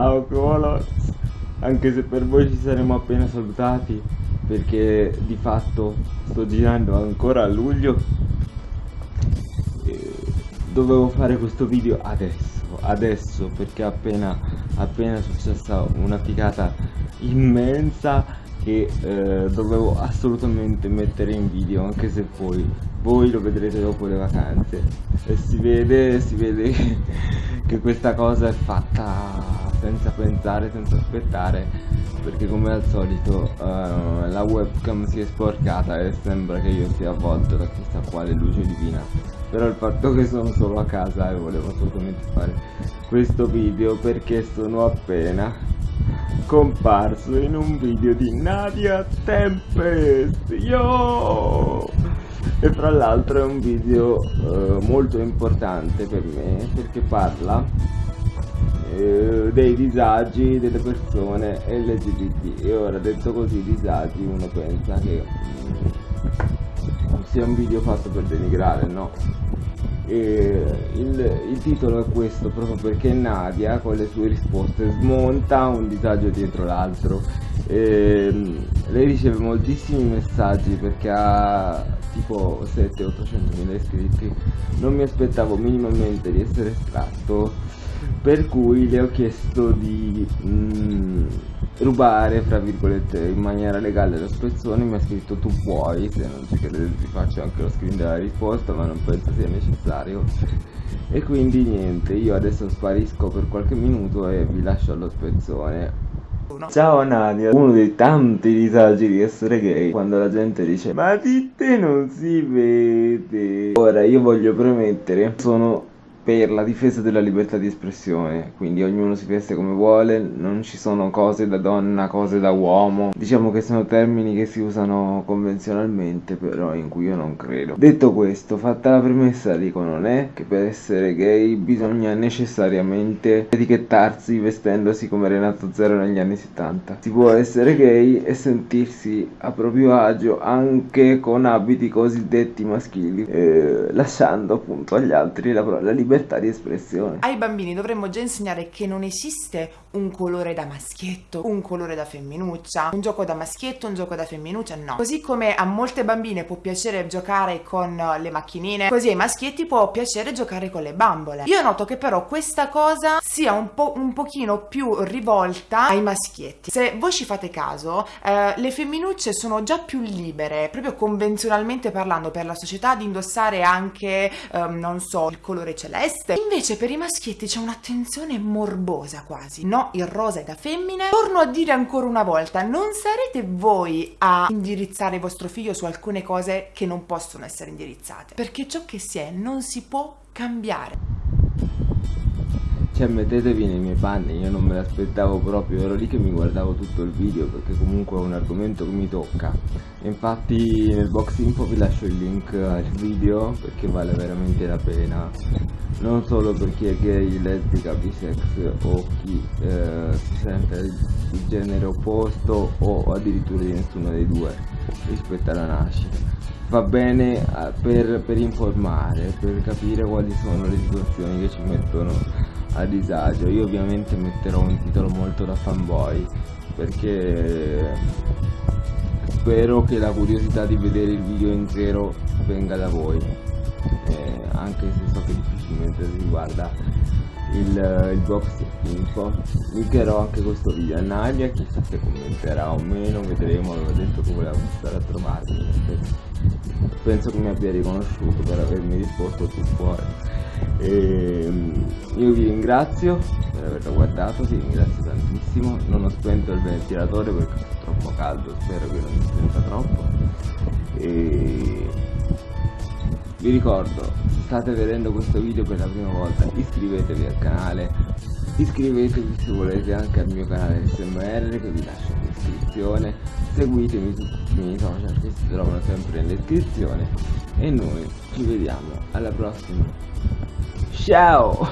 Ciao Colos Anche se per voi ci saremo appena salutati Perché di fatto sto girando ancora a luglio e Dovevo fare questo video adesso Adesso perché appena appena successa una figata immensa Che eh, dovevo assolutamente mettere in video Anche se poi voi lo vedrete dopo le vacanze. E si vede, si vede che questa cosa è fatta senza pensare, senza aspettare perché come al solito uh, la webcam si è sporcata e sembra che io sia avvolto da questa quale luce divina però il fatto che sono solo a casa e volevo assolutamente fare questo video perché sono appena comparso in un video di Nadia Tempest yo! e fra l'altro è un video uh, molto importante per me perché parla eh, dei disagi delle persone LGBT e ora detto così disagi uno pensa che mm, sia un video fatto per denigrare no? E il, il, titolo è questo proprio perché Nadia con le sue risposte smonta un disagio dietro l'altro. Mm, lei riceve moltissimi messaggi perché ha tipo 700-800 mila iscritti. Non mi aspettavo minimamente di essere estratto per cui le ho chiesto di mm, rubare fra virgolette in maniera legale lo spezzone. Mi ha scritto tu puoi se non ci credete vi faccio anche lo screen della risposta ma non penso sia necessario. E quindi niente io adesso sparisco per qualche minuto e vi lascio allo spezzone. Ciao Nadia, uno dei tanti disagi di essere gay quando la gente dice ma di te non si vede. Ora io voglio premettere, sono per la difesa della libertà di espressione, quindi ognuno si veste come vuole, non ci sono cose da donna, cose da uomo, diciamo che sono termini che si usano convenzionalmente, però in cui io non credo. Detto questo, fatta la premessa dico non è che per essere gay bisogna necessariamente etichettarsi vestendosi come Renato Zero negli anni 70. Si può essere gay e sentirsi a proprio agio anche con abiti cosiddetti maschili, eh, lasciando appunto agli altri la, la libertà libertà di espressione. Ai bambini dovremmo già insegnare che non esiste un colore da maschietto, un colore da femminuccia, un gioco da maschietto, un gioco da femminuccia, no. Così come a molte bambine può piacere giocare con le macchinine, così ai maschietti può piacere giocare con le bambole. Io noto che però questa cosa sia un, po', un pochino più rivolta ai maschietti. Se voi ci fate caso, eh, le femminucce sono già più libere, proprio convenzionalmente parlando per la società, di indossare anche, ehm, non so, il colore celeste. Invece per i maschietti c'è un'attenzione morbosa quasi, no? il rosa è da femmine. Torno a dire ancora una volta, non sarete voi a indirizzare vostro figlio su alcune cose che non possono essere indirizzate, perché ciò che si è non si può cambiare. Cioè mettetevi nei miei panni, io non me l'aspettavo proprio, ero lì che mi guardavo tutto il video perché comunque è un argomento che mi tocca. Infatti nel box info vi lascio il link al video perché vale veramente la pena. Non solo per chi è gay, lesbica, bisex o chi eh, si sente di genere opposto o addirittura di nessuno dei due rispetto alla nascita va bene eh, per, per, informare, per capire quali sono le situazioni che ci mettono a disagio io ovviamente metterò un titolo molto da fanboy perché spero che la curiosità di vedere il video intero venga da voi eh, anche se so che difficilmente si guarda il, il box info linkerò anche questo video a Nadia chissà se commenterà o meno vedremo aveva detto che voleva stare a trovarmi penso che mi abbia riconosciuto per avermi risposto tu fuori e, ehm, io vi ringrazio per averlo guardato, vi ringrazio tantissimo, non ho spento il ventilatore perché è troppo caldo, spero che non mi spenta troppo. E vi ricordo, se state vedendo questo video per la prima volta, iscrivetevi al canale, iscrivetevi se volete anche al mio canale SMR che vi lascio in descrizione, seguitemi su tutti i miei social che si trovano sempre in descrizione e noi ci vediamo alla prossima. 笑。